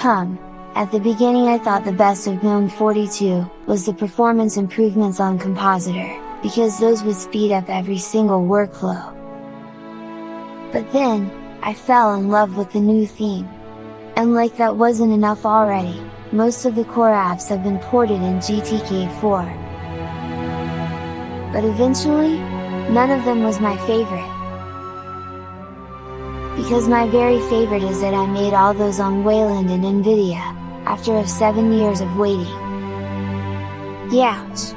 Hum, at the beginning I thought the best of GNOME 42, was the performance improvements on Compositor, because those would speed up every single workflow. But then, I fell in love with the new theme. And like that wasn't enough already, most of the core apps have been ported in GTK4. But eventually, none of them was my favorite. Because my very favorite is that I made all those on Wayland and Nvidia, after of 7 years of waiting. Youch!